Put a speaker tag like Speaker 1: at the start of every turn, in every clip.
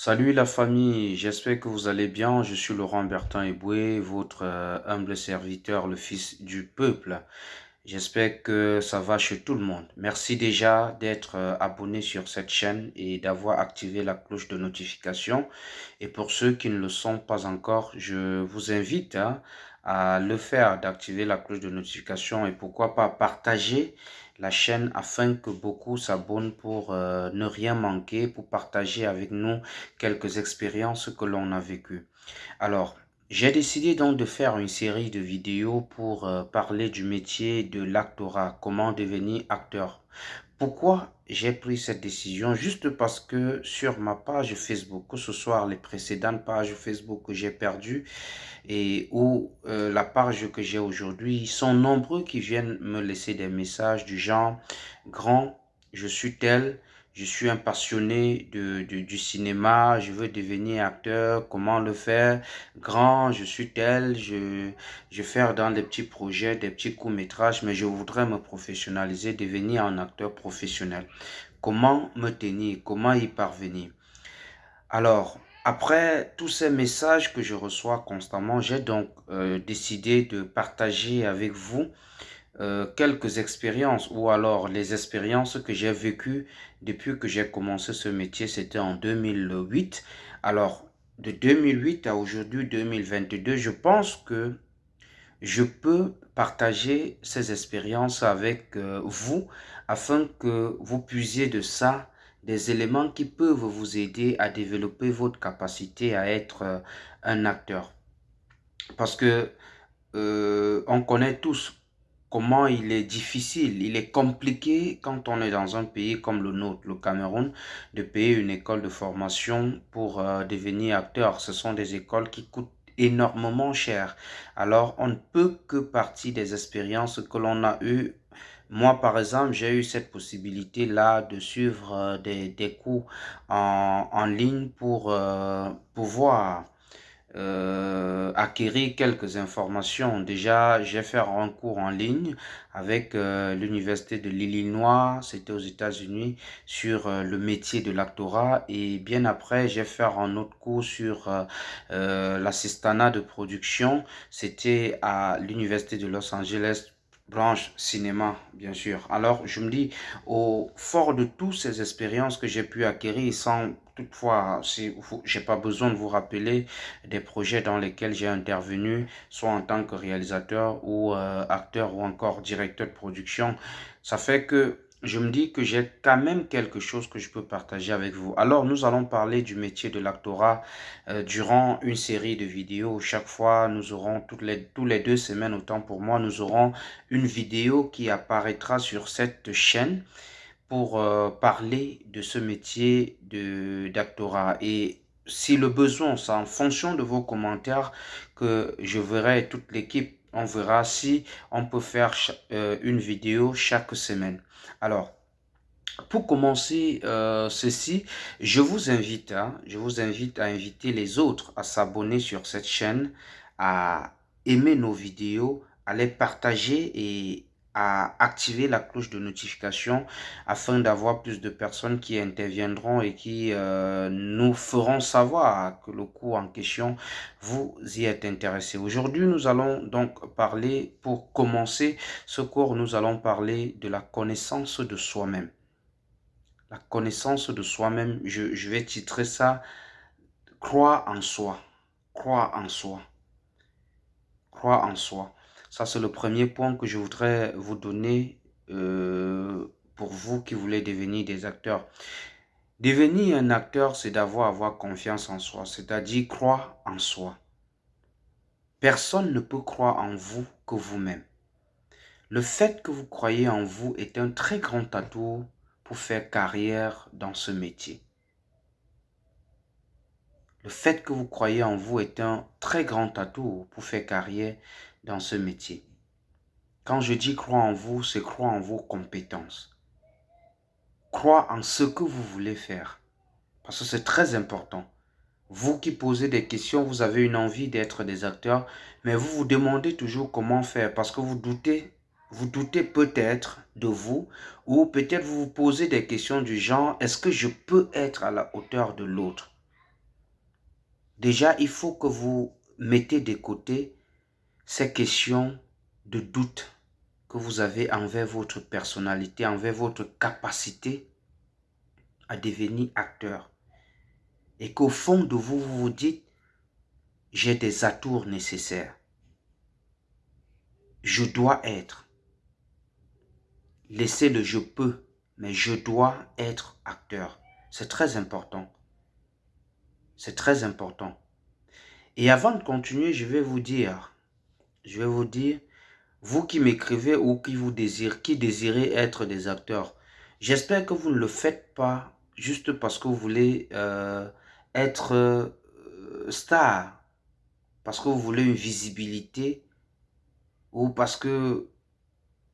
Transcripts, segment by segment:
Speaker 1: Salut la famille, j'espère que vous allez bien. Je suis Laurent Bertin Eboué, votre euh, humble serviteur, le fils du peuple. J'espère que ça va chez tout le monde. Merci déjà d'être euh, abonné sur cette chaîne et d'avoir activé la cloche de notification. Et pour ceux qui ne le sont pas encore, je vous invite hein, à le faire, d'activer la cloche de notification et pourquoi pas partager la chaîne afin que beaucoup s'abonnent pour euh, ne rien manquer, pour partager avec nous quelques expériences que l'on a vécues. Alors, j'ai décidé donc de faire une série de vidéos pour euh, parler du métier de l'actorat, comment devenir acteur. Pourquoi j'ai pris cette décision? Juste parce que sur ma page Facebook, que ce soit les précédentes pages Facebook que j'ai perdues et ou euh, la page que j'ai aujourd'hui, ils sont nombreux qui viennent me laisser des messages du genre « Grand, je suis tel, je suis un passionné de, du cinéma, je veux devenir acteur, comment le faire? Grand, je suis tel, je, je faire dans des petits projets, des petits courts-métrages, mais je voudrais me professionnaliser, devenir un acteur professionnel. Comment me tenir? Comment y parvenir? Alors, après tous ces messages que je reçois constamment, j'ai donc euh, décidé de partager avec vous euh, quelques expériences ou alors les expériences que j'ai vécues depuis que j'ai commencé ce métier, c'était en 2008. Alors, de 2008 à aujourd'hui 2022, je pense que je peux partager ces expériences avec euh, vous afin que vous puissiez de ça des éléments qui peuvent vous aider à développer votre capacité à être euh, un acteur. Parce que on connaît tous comment il est difficile, il est compliqué quand on est dans un pays comme le nôtre, le Cameroun, de payer une école de formation pour euh, devenir acteur. Ce sont des écoles qui coûtent énormément cher. Alors, on ne peut que partir des expériences que l'on a eues. Moi, par exemple, j'ai eu cette possibilité-là de suivre euh, des, des cours en, en ligne pour euh, pouvoir euh, acquérir quelques informations. Déjà, j'ai fait un cours en ligne avec euh, l'université de l'Illinois, c'était aux États-Unis, sur euh, le métier de l'actorat. Et bien après, j'ai fait un autre cours sur l'assistanat de production. C'était à l'université de Los Angeles branche cinéma, bien sûr. Alors, je me dis, au fort de toutes ces expériences que j'ai pu acquérir, sans toutefois, si j'ai pas besoin de vous rappeler des projets dans lesquels j'ai intervenu, soit en tant que réalisateur ou euh, acteur ou encore directeur de production, ça fait que je me dis que j'ai quand même quelque chose que je peux partager avec vous. Alors, nous allons parler du métier de l'actorat euh, durant une série de vidéos. Chaque fois, nous aurons, toutes les, tous les deux semaines, autant pour moi, nous aurons une vidéo qui apparaîtra sur cette chaîne pour euh, parler de ce métier d'actorat. Et si le besoin, c'est en fonction de vos commentaires que je verrai toute l'équipe on verra si on peut faire euh, une vidéo chaque semaine. Alors, pour commencer euh, ceci, je vous invite, hein, je vous invite à inviter les autres à s'abonner sur cette chaîne, à aimer nos vidéos, à les partager et à activer la cloche de notification afin d'avoir plus de personnes qui interviendront et qui euh, nous feront savoir que le cours en question vous y êtes intéressé. Aujourd'hui, nous allons donc parler, pour commencer ce cours, nous allons parler de la connaissance de soi-même. La connaissance de soi-même, je vais titrer ça « Crois en soi ». Crois en soi. Crois en soi. Ça, c'est le premier point que je voudrais vous donner euh, pour vous qui voulez devenir des acteurs. Devenir un acteur, c'est d'avoir avoir confiance en soi, c'est-à-dire croire en soi. Personne ne peut croire en vous que vous-même. Le fait que vous croyez en vous est un très grand atout pour faire carrière dans ce métier. Le fait que vous croyez en vous est un très grand atout pour faire carrière dans ce métier. Quand je dis croire en vous, c'est croire en vos compétences. Croire en ce que vous voulez faire. Parce que c'est très important. Vous qui posez des questions, vous avez une envie d'être des acteurs, mais vous vous demandez toujours comment faire parce que vous doutez, vous doutez peut-être de vous ou peut-être vous vous posez des questions du genre, est-ce que je peux être à la hauteur de l'autre? Déjà, il faut que vous mettez de côté ces questions de doute que vous avez envers votre personnalité, envers votre capacité à devenir acteur. Et qu'au fond de vous, vous vous dites, j'ai des atours nécessaires. Je dois être. Laissez le je peux, mais je dois être acteur. C'est très important. C'est très important. Et avant de continuer, je vais vous dire, je vais vous dire, vous qui m'écrivez ou qui vous désirez, qui désirez être des acteurs, j'espère que vous ne le faites pas juste parce que vous voulez euh, être euh, star, parce que vous voulez une visibilité ou parce que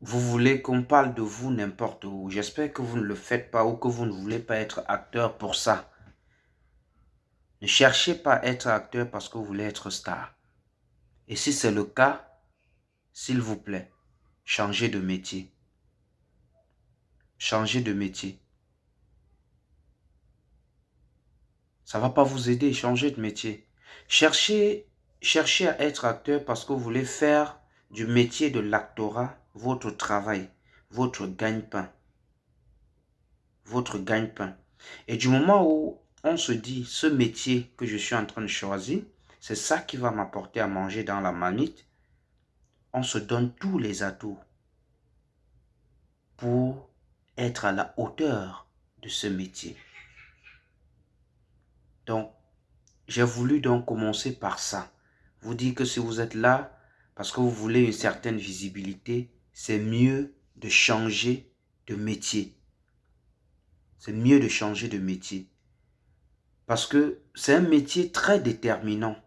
Speaker 1: vous voulez qu'on parle de vous n'importe où. J'espère que vous ne le faites pas ou que vous ne voulez pas être acteur pour ça. Ne cherchez pas à être acteur parce que vous voulez être star. Et si c'est le cas, s'il vous plaît, changez de métier. Changez de métier. Ça va pas vous aider, changez de métier. Cherchez, cherchez à être acteur parce que vous voulez faire du métier de l'actorat votre travail, votre gagne-pain. Votre gagne-pain. Et du moment où on se dit, ce métier que je suis en train de choisir, c'est ça qui va m'apporter à manger dans la manite, on se donne tous les atouts pour être à la hauteur de ce métier. Donc, j'ai voulu donc commencer par ça. Vous dire que si vous êtes là parce que vous voulez une certaine visibilité, c'est mieux de changer de métier. C'est mieux de changer de métier. Parce que c'est un métier très déterminant.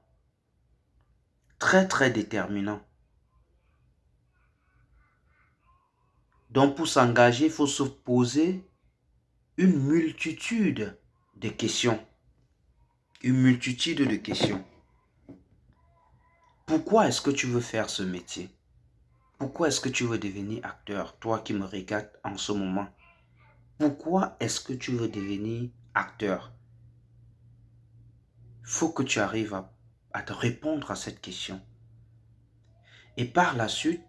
Speaker 1: Très, très déterminant. Donc pour s'engager, il faut se poser une multitude de questions. Une multitude de questions. Pourquoi est-ce que tu veux faire ce métier? Pourquoi est-ce que tu veux devenir acteur, toi qui me regardes en ce moment Pourquoi est-ce que tu veux devenir acteur? Il faut que tu arrives à, à te répondre à cette question. Et par la suite,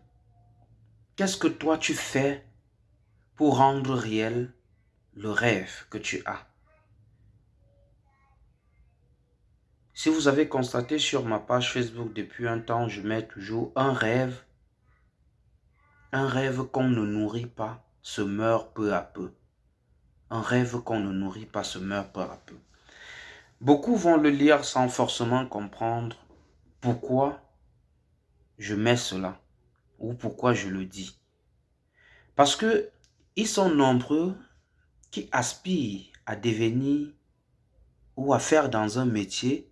Speaker 1: qu'est-ce que toi tu fais pour rendre réel le rêve que tu as? Si vous avez constaté sur ma page Facebook depuis un temps, je mets toujours un rêve. Un rêve qu'on ne nourrit pas se meurt peu à peu. Un rêve qu'on ne nourrit pas se meurt peu à peu. Beaucoup vont le lire sans forcément comprendre pourquoi je mets cela ou pourquoi je le dis. Parce que ils sont nombreux qui aspirent à devenir ou à faire dans un métier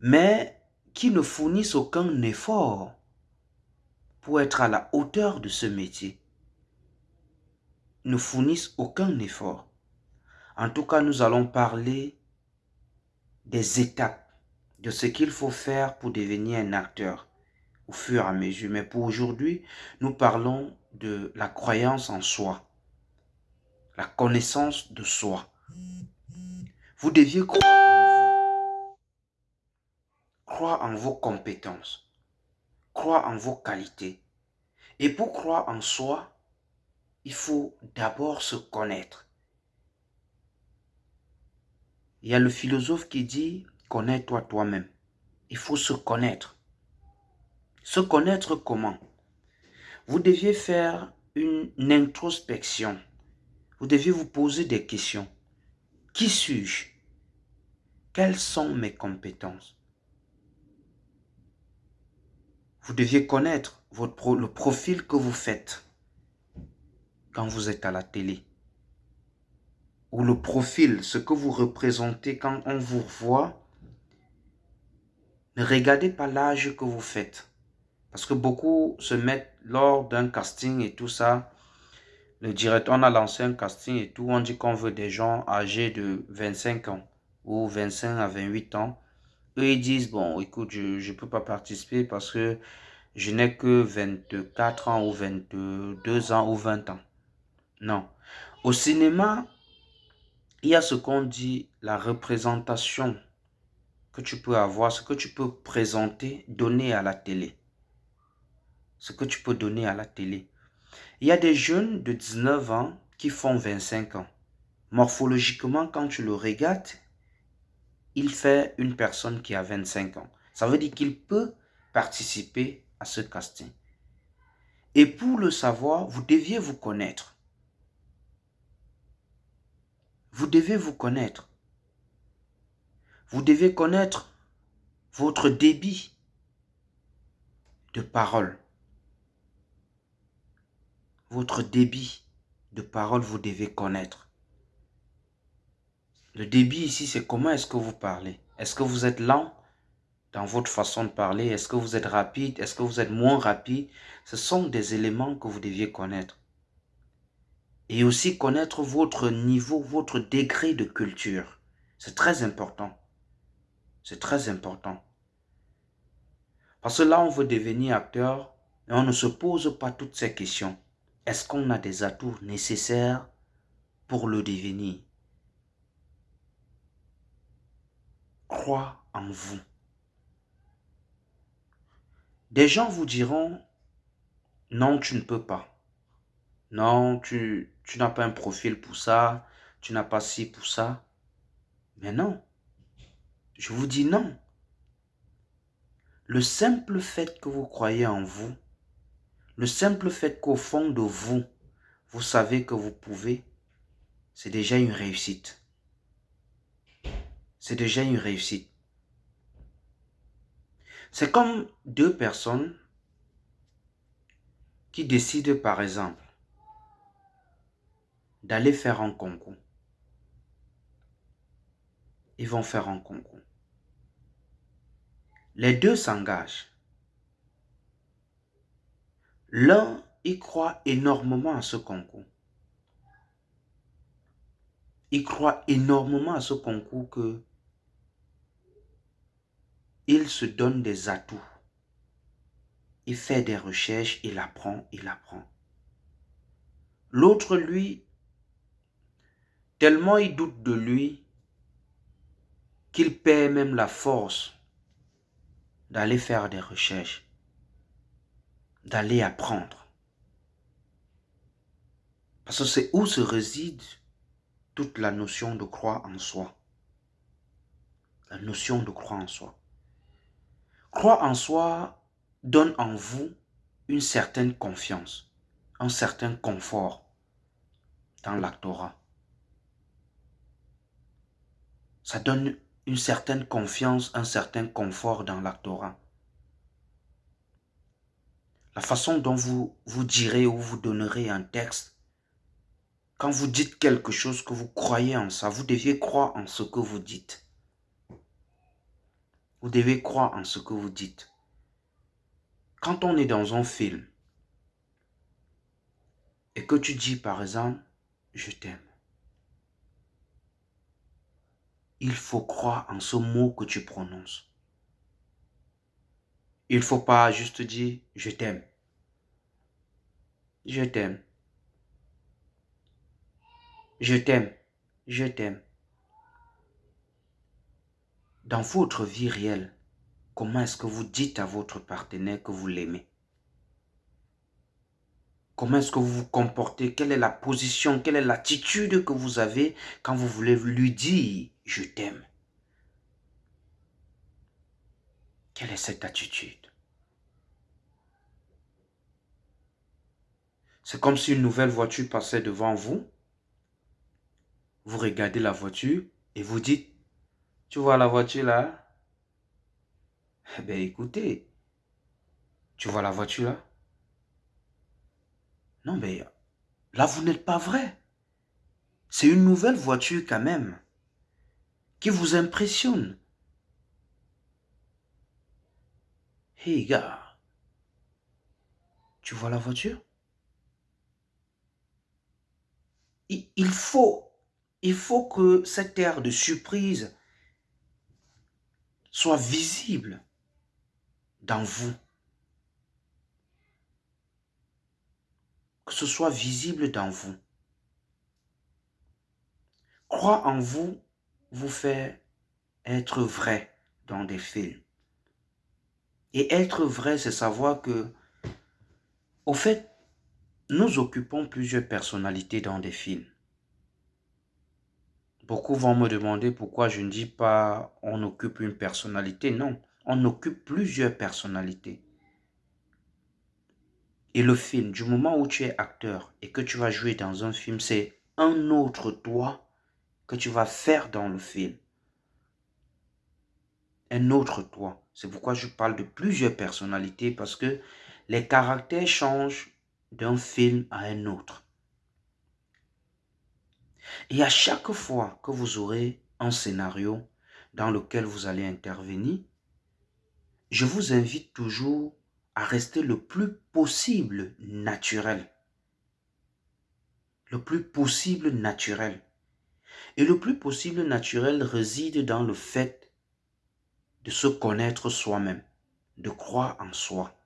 Speaker 1: mais qui ne fournissent aucun effort pour être à la hauteur de ce métier. Ne fournissent aucun effort. En tout cas, nous allons parler des étapes, de ce qu'il faut faire pour devenir un acteur au fur et à mesure. Mais pour aujourd'hui, nous parlons de la croyance en soi, la connaissance de soi. Vous deviez croire Crois en vos compétences. Crois en vos qualités. Et pour croire en soi, il faut d'abord se connaître. Il y a le philosophe qui dit, connais-toi toi-même. Il faut se connaître. Se connaître comment? Vous deviez faire une introspection. Vous deviez vous poser des questions. Qui suis-je? Quelles sont mes compétences? Vous deviez connaître le profil que vous faites quand vous êtes à la télé. Ou le profil, ce que vous représentez quand on vous voit. Ne regardez pas l'âge que vous faites. Parce que beaucoup se mettent lors d'un casting et tout ça. Le directeur, on a lancé un casting et tout. On dit qu'on veut des gens âgés de 25 ans ou 25 à 28 ans. Eux, ils disent, bon, écoute, je ne peux pas participer parce que je n'ai que 24 ans ou 22 ans ou 20 ans. Non. Au cinéma, il y a ce qu'on dit la représentation que tu peux avoir, ce que tu peux présenter, donner à la télé. Ce que tu peux donner à la télé. Il y a des jeunes de 19 ans qui font 25 ans. Morphologiquement, quand tu le regardes, il fait une personne qui a 25 ans. Ça veut dire qu'il peut participer à ce casting. Et pour le savoir, vous deviez vous connaître. Vous devez vous connaître. Vous devez connaître votre débit de parole. Votre débit de parole, vous devez connaître. Le débit ici, c'est comment est-ce que vous parlez? Est-ce que vous êtes lent dans votre façon de parler? Est-ce que vous êtes rapide? Est-ce que vous êtes moins rapide? Ce sont des éléments que vous deviez connaître. Et aussi connaître votre niveau, votre degré de culture. C'est très important. C'est très important. Parce que là, on veut devenir acteur et on ne se pose pas toutes ces questions. Est-ce qu'on a des atouts nécessaires pour le devenir? Crois en vous. Des gens vous diront, non, tu ne peux pas. Non, tu, tu n'as pas un profil pour ça. Tu n'as pas ci pour ça. Mais non. Je vous dis non. Le simple fait que vous croyez en vous, le simple fait qu'au fond de vous, vous savez que vous pouvez, c'est déjà une réussite. C'est déjà une réussite. C'est comme deux personnes qui décident par exemple d'aller faire un concours. Ils vont faire un concours. Les deux s'engagent. L'un y croit énormément à ce concours. Il croit énormément à ce concours que il se donne des atouts. Il fait des recherches, il apprend, il apprend. L'autre, lui, tellement il doute de lui qu'il perd même la force d'aller faire des recherches, d'aller apprendre. Parce que c'est où se réside toute la notion de croire en soi. La notion de croire en soi. Croire en soi donne en vous une certaine confiance, un certain confort dans l'actorat. Ça donne une certaine confiance, un certain confort dans l'actorat. La façon dont vous vous direz ou vous donnerez un texte, quand vous dites quelque chose que vous croyez en ça, vous deviez croire en ce que vous dites. Vous devez croire en ce que vous dites. Quand on est dans un film et que tu dis par exemple, je t'aime, il faut croire en ce mot que tu prononces. Il ne faut pas juste dire je t'aime. Je t'aime. Je t'aime. Je t'aime. Dans votre vie réelle, comment est-ce que vous dites à votre partenaire que vous l'aimez? Comment est-ce que vous vous comportez? Quelle est la position? Quelle est l'attitude que vous avez quand vous voulez lui dire « je t'aime » Quelle est cette attitude? C'est comme si une nouvelle voiture passait devant vous. Vous regardez la voiture et vous dites, tu vois la voiture là Eh bien écoutez, tu vois la voiture là? Non, mais là, vous n'êtes pas vrai. C'est une nouvelle voiture quand même qui vous impressionne. Hey gars, tu vois la voiture? Il, faut, il faut que cette air de surprise soit visible dans vous. Que ce soit visible dans vous. Croire en vous vous fait être vrai dans des films. Et être vrai, c'est savoir que, au fait, nous occupons plusieurs personnalités dans des films. Beaucoup vont me demander pourquoi je ne dis pas on occupe une personnalité. Non, on occupe plusieurs personnalités. Et le film, du moment où tu es acteur et que tu vas jouer dans un film, c'est un autre toi que tu vas faire dans le film. Un autre toi. C'est pourquoi je parle de plusieurs personnalités parce que les caractères changent d'un film à un autre. Et à chaque fois que vous aurez un scénario dans lequel vous allez intervenir, je vous invite toujours à rester le plus possible naturel. Le plus possible naturel. Et le plus possible naturel réside dans le fait de se connaître soi-même, de croire en soi.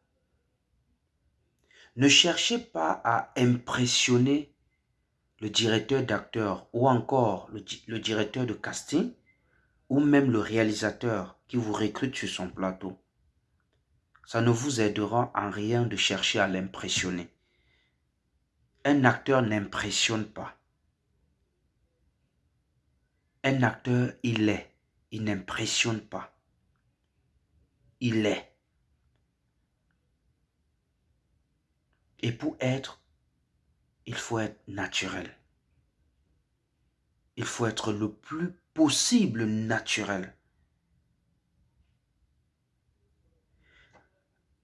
Speaker 1: Ne cherchez pas à impressionner le directeur d'acteur ou encore le, directeur de casting ou même le réalisateur qui vous recrute sur son plateau. Ça ne vous aidera en rien de chercher à l'impressionner. Un acteur n'impressionne pas. Un acteur, il est. Il n'impressionne pas. Il est. Et pour être, il faut être naturel. Il faut être le plus possible naturel.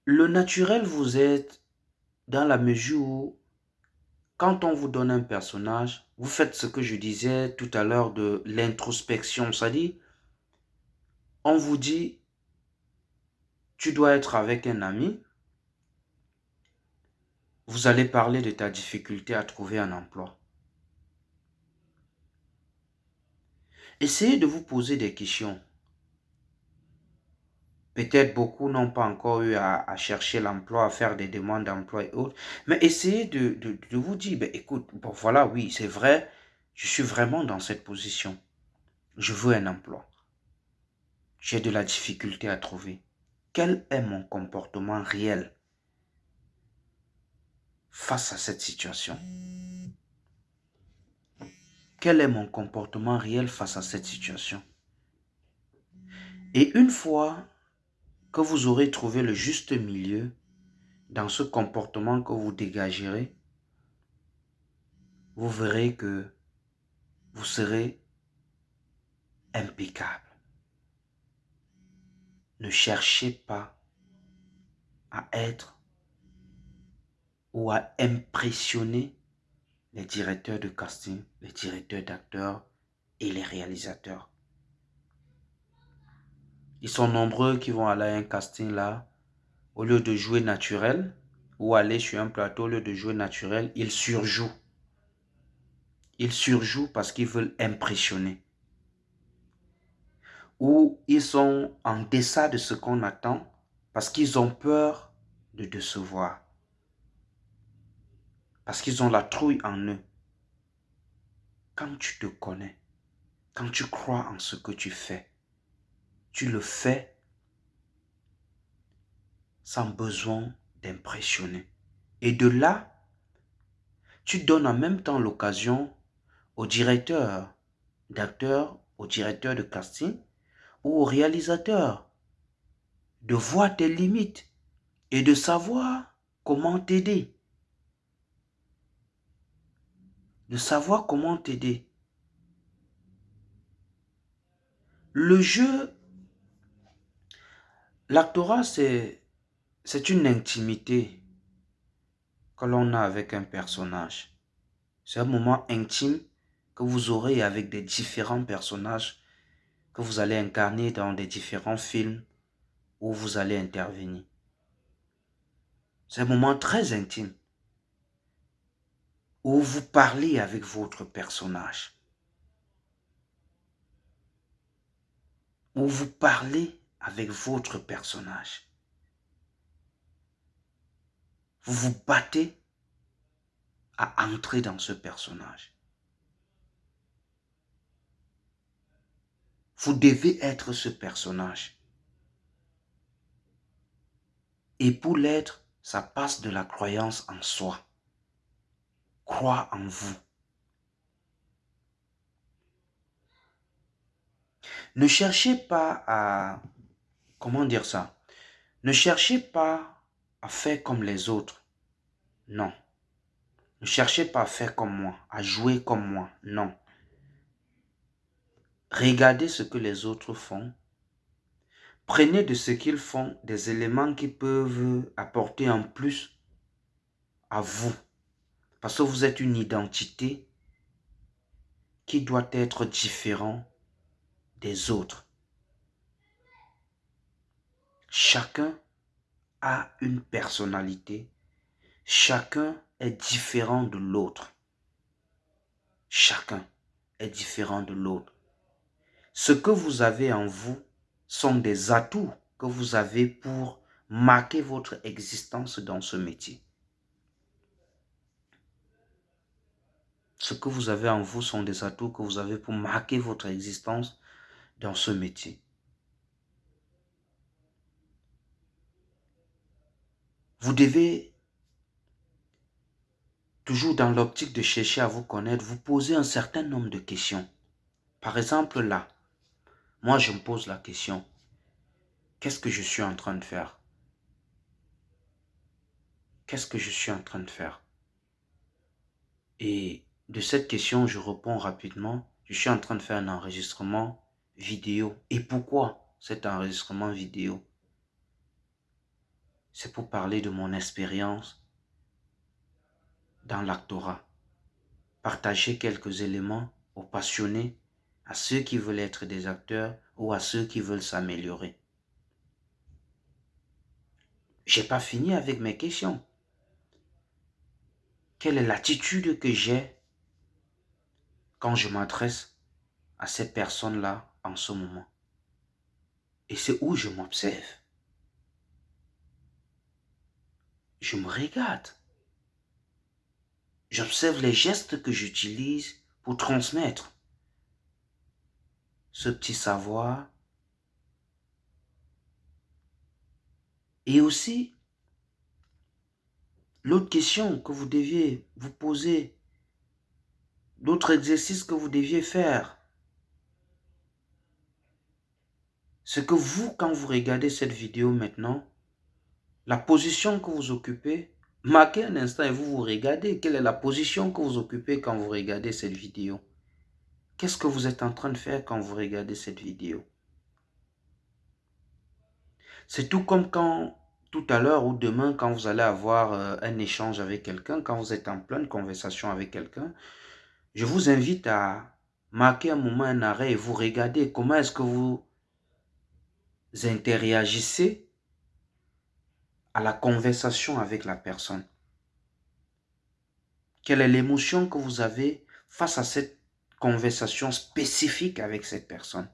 Speaker 1: Le naturel, vous êtes dans la mesure où, quand on vous donne un personnage, vous faites ce que je disais tout à l'heure de l'introspection. C'est-à-dire, on vous dit, tu dois être avec un ami, vous allez parler de ta difficulté à trouver un emploi. Essayez de vous poser des questions. Peut-être beaucoup n'ont pas encore eu à, chercher l'emploi, à faire des demandes d'emploi et autres. Mais essayez de, vous dire, ben, écoute, voilà, oui, c'est vrai, je suis vraiment dans cette position. Je veux un emploi. J'ai de la difficulté à trouver. Quel est mon comportement réel face à cette situation? Quel est mon comportement réel face à cette situation? Et une fois que vous aurez trouvé le juste milieu dans ce comportement que vous dégagerez, vous verrez que vous serez impeccable. Ne cherchez pas à être ou à impressionner les directeurs de casting, les directeurs d'acteurs et les réalisateurs. Ils sont nombreux qui vont aller à un casting là, au lieu de jouer naturel, ou aller sur un plateau, au lieu de jouer naturel, ils surjouent. Ils surjouent parce qu'ils veulent impressionner. Ou ils sont en deçà de ce qu'on attend parce qu'ils ont peur de décevoir parce qu'ils ont la trouille en eux. Quand tu te connais, quand tu crois en ce que tu fais, tu le fais sans besoin d'impressionner. Et de là, tu donnes en même temps l'occasion au directeur d'acteur, au directeur de casting ou au réalisateur de voir tes limites et de savoir comment t'aider. de savoir comment t'aider. Le jeu, l'actorat, c'est, une intimité que l'on a avec un personnage. C'est un moment intime que vous aurez avec des différents personnages que vous allez incarner dans des différents films où vous allez intervenir. C'est un moment très intime où vous parlez avec votre personnage. Où vous parlez avec votre personnage. Vous vous battez à entrer dans ce personnage. Vous devez être ce personnage. Et pour l'être, ça passe de la croyance en soi. Crois en vous. Ne cherchez pas à... Comment dire ça? Ne cherchez pas à faire comme les autres. Non. Ne cherchez pas à faire comme moi, à jouer comme moi. Non. Regardez ce que les autres font. Prenez de ce qu'ils font des éléments qui peuvent apporter en plus à vous. Parce que vous êtes une identité qui doit être différente des autres. Chacun a une personnalité. Chacun est différent de l'autre. Chacun est différent de l'autre. Ce que vous avez en vous sont des atouts que vous avez pour marquer votre existence dans ce métier. Ce que vous avez en vous sont des atouts que vous avez pour marquer votre existence dans ce métier. Vous devez, toujours dans l'optique de chercher à vous connaître, vous poser un certain nombre de questions. Par exemple, là, moi je me pose la question, qu'est-ce que je suis en train de faire? Qu'est-ce que je suis en train de faire? Et de cette question, je réponds rapidement, je suis en train de faire un enregistrement vidéo. Et pourquoi cet enregistrement vidéo? C'est pour parler de mon expérience dans l'actorat. Partager quelques éléments aux passionnés, à ceux qui veulent être des acteurs ou à ceux qui veulent s'améliorer. J'ai pas fini avec mes questions. Quelle est l'attitude que j'ai quand je m'adresse à ces personnes-là en ce moment? Et c'est où je m'observe? Je me regarde. J'observe les gestes que j'utilise pour transmettre ce petit savoir. Et aussi, l'autre question que vous deviez vous poser, d'autres exercices que vous deviez faire, c'est que vous, quand vous regardez cette vidéo maintenant, la position que vous occupez, marquez un instant et vous vous regardez. Quelle est la position que vous occupez quand vous regardez cette vidéo? Qu'est-ce que vous êtes en train de faire quand vous regardez cette vidéo? C'est tout comme quand, tout à l'heure ou demain, quand vous allez avoir euh, un échange avec quelqu'un, quand vous êtes en pleine conversation avec quelqu'un, je vous invite à marquer un moment, un arrêt et vous regarder comment est-ce que vous interagissez à la conversation avec la personne. Quelle est l'émotion que vous avez face à cette conversation spécifique avec cette personne?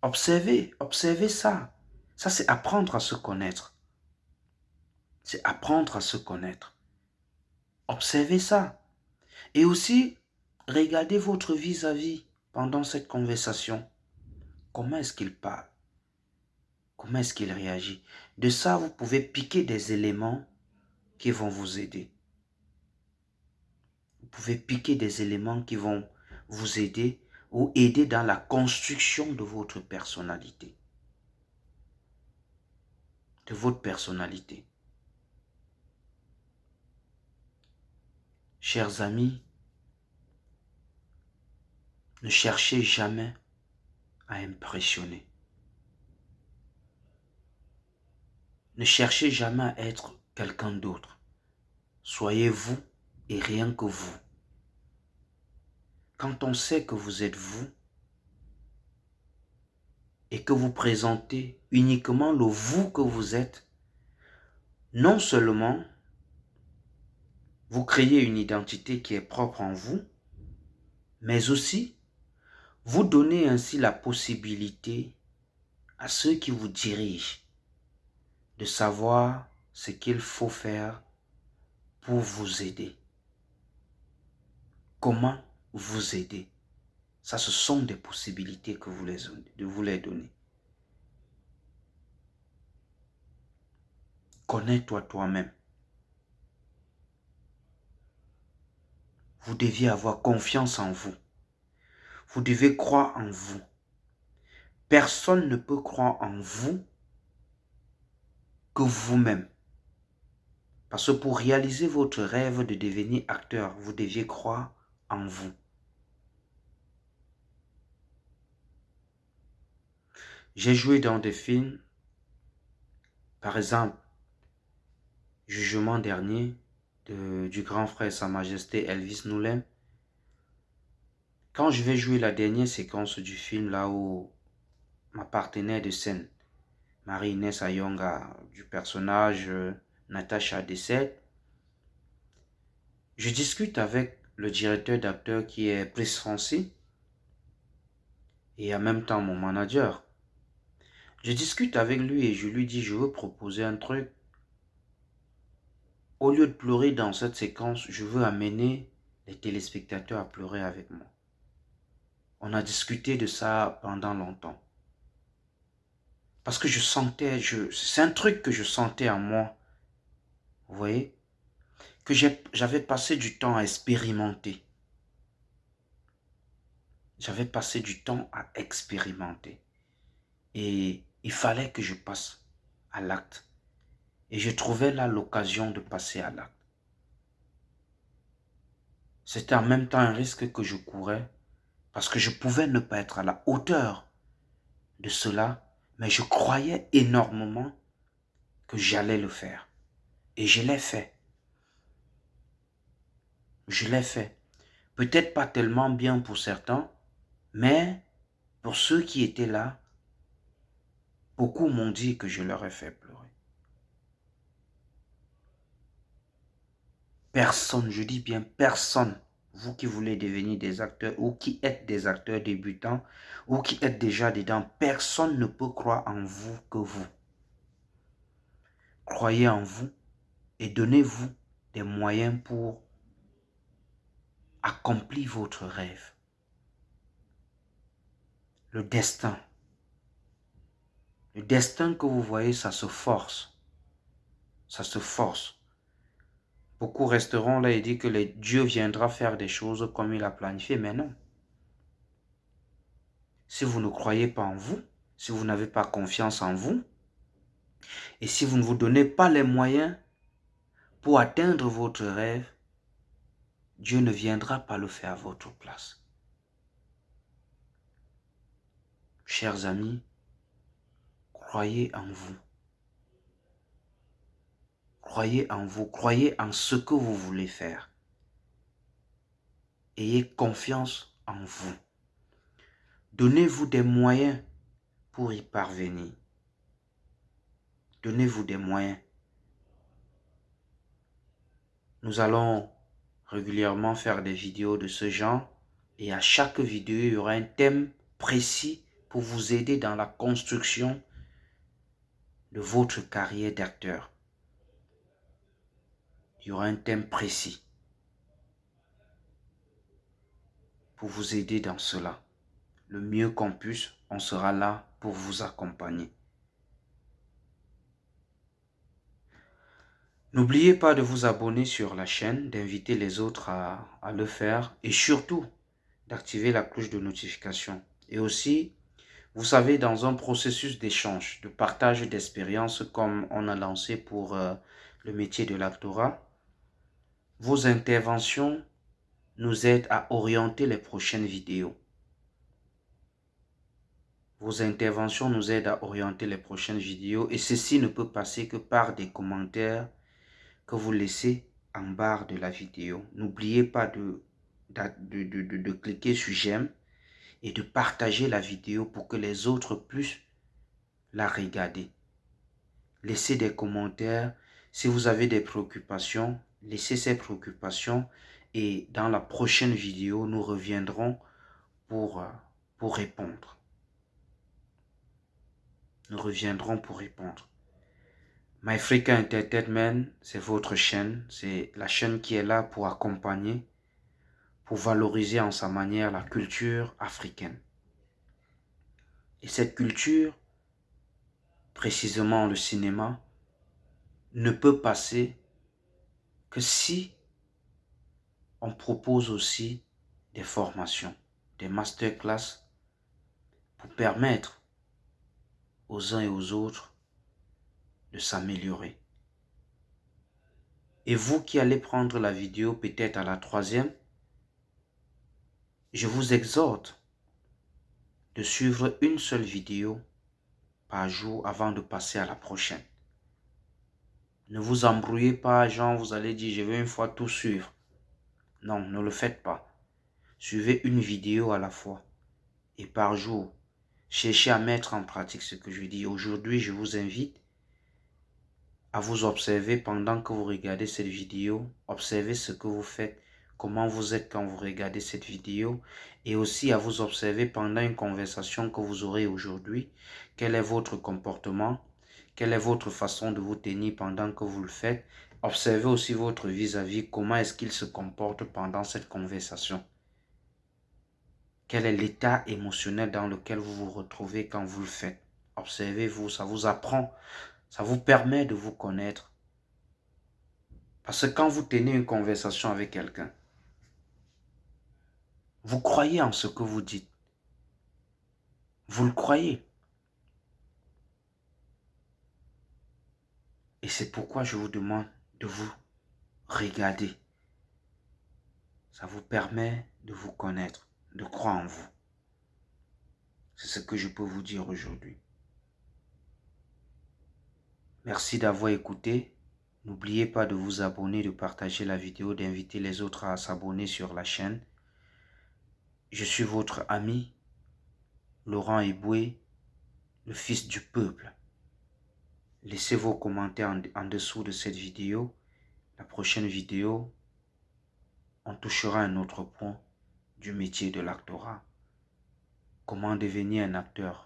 Speaker 1: Observez, observez ça. Ça, c'est apprendre à se connaître. C'est apprendre à se connaître. Observez ça. Et aussi, regardez votre vis-à-vis -vis pendant cette conversation. Comment est-ce qu'il parle? Comment est-ce qu'il réagit? De ça, vous pouvez piquer des éléments qui vont vous aider. Vous pouvez piquer des éléments qui vont vous aider ou aider dans la construction de votre personnalité. De votre personnalité. Chers amis, ne cherchez jamais à impressionner. Ne cherchez jamais à être quelqu'un d'autre. Soyez vous et rien que vous. Quand on sait que vous êtes vous et que vous présentez uniquement le vous que vous êtes, non seulement vous créez une identité qui est propre en vous, mais aussi vous donnez ainsi la possibilité à ceux qui vous dirigent de savoir ce qu'il faut faire pour vous aider. Comment vous aider? Ça, ce sont des possibilités que vous les, vous les donner. connais-toi toi-même. Vous deviez avoir confiance en vous. Vous devez croire en vous. Personne ne peut croire en vous que vous-même. Parce que pour réaliser votre rêve de devenir acteur, vous deviez croire en vous. J'ai joué dans des films, par exemple, Jugement dernier du grand frère Sa Majesté Elvis Noulin. Quand je vais jouer la dernière séquence du film, là où ma partenaire de scène, Marie-Inès Ayonga, du personnage euh, Natacha décède, je discute avec le directeur d'acteur qui est Brice Francis et en même temps mon manager. Je discute avec lui et je lui dis, je veux proposer un truc. Au lieu de pleurer dans cette séquence, je veux amener les téléspectateurs à pleurer avec moi. On a discuté de ça pendant longtemps. Parce que je sentais, c'est un truc que je sentais en moi. Vous voyez? Que j'avais passé du temps à expérimenter. J'avais passé du temps à expérimenter. Et il fallait que je passe à l'acte. Et je trouvais là l'occasion de passer à l'acte. C'était en même temps un risque que je courais parce que je pouvais ne pas être à la hauteur de cela mais je croyais énormément que j'allais le faire. Et je l'ai fait. Je l'ai fait. Peut-être pas tellement bien pour certains, mais pour ceux qui étaient là, beaucoup m'ont dit que je leur ai fait pleurer. Personne, je dis bien personne, vous qui voulez devenir des acteurs ou qui êtes des acteurs débutants ou qui êtes déjà dedans, personne ne peut croire en vous que vous. Croyez en vous et donnez-vous des moyens pour accomplir votre rêve. Le destin. Le destin que vous voyez, ça se force. Ça se force. Beaucoup resteront là et disent que Dieu viendra faire des choses comme il a planifié, mais non. Si vous ne croyez pas en vous, si vous n'avez pas confiance en vous, et si vous ne vous donnez pas les moyens pour atteindre votre rêve, Dieu ne viendra pas le faire à votre place. Chers amis, croyez en vous. Croyez en vous, croyez en ce que vous voulez faire. Ayez confiance en vous. Donnez-vous des moyens pour y parvenir. Donnez-vous des moyens. Nous allons régulièrement faire des vidéos de ce genre et à chaque vidéo, il y aura un thème précis pour vous aider dans la construction de votre carrière d'acteur il y aura un thème précis pour vous aider dans cela. Le mieux qu'on puisse, on sera là pour vous accompagner. N'oubliez pas de vous abonner sur la chaîne, d'inviter les autres à, le faire et surtout d'activer la cloche de notification. Et aussi, vous savez, dans un processus d'échange, de partage d'expériences comme on a lancé pour euh, le métier de l'actorat, vos interventions nous aident à orienter les prochaines vidéos. Vos interventions nous aident à orienter les prochaines vidéos et ceci ne peut passer que par des commentaires que vous laissez en barre de la vidéo. N'oubliez pas de, de, de, de, cliquer sur j'aime et de partager la vidéo pour que les autres puissent la regarder. Laissez des commentaires. Si vous avez des préoccupations, laissez ces préoccupations et dans la prochaine vidéo, nous reviendrons pour, euh, pour répondre. Nous reviendrons pour répondre. MyFrica Entertainment, c'est votre chaîne. C'est la chaîne qui est là pour accompagner, pour valoriser en sa manière la culture africaine. Et cette culture, précisément le cinéma, ne peut passer si on propose aussi des formations, des masterclass pour permettre aux uns et aux autres de s'améliorer. Et vous qui allez prendre la vidéo peut-être à la troisième, je vous exhorte de suivre une seule vidéo par jour avant de passer à la prochaine. Ne vous embrouillez pas, genre vous allez dire je vais une fois tout suivre. Non, ne le faites pas. Suivez une vidéo à la fois et par jour. Cherchez à mettre en pratique ce que je dis. Aujourd'hui, je vous invite à vous observer pendant que vous regardez cette vidéo. Observez ce que vous faites comment vous êtes quand vous regardez cette vidéo et aussi à vous observer pendant une conversation que vous aurez aujourd'hui. Quel est votre comportement? Quelle est votre façon de vous tenir pendant que vous le faites? Observez aussi votre vis-à-vis, comment est-ce qu'il se comporte pendant cette conversation? Quel est l'état émotionnel dans lequel vous vous retrouvez quand vous le faites? Observez-vous, ça vous apprend, ça vous permet de vous connaître. Parce que quand vous tenez une conversation avec quelqu'un, vous croyez en ce que vous dites. Vous le croyez. Et c'est pourquoi je vous demande de vous regarder. Ça vous permet de vous connaître, de croire en vous. C'est ce que je peux vous dire aujourd'hui. Merci d'avoir écouté. N'oubliez pas de vous abonner, de partager la vidéo, d'inviter les autres à s'abonner sur la chaîne. Je suis votre ami, Laurent Eboué, le fils du peuple. Laissez vos commentaires en, dessous de cette vidéo. La prochaine vidéo, on touchera un autre point du métier de l'actorat. Comment devenir un acteur?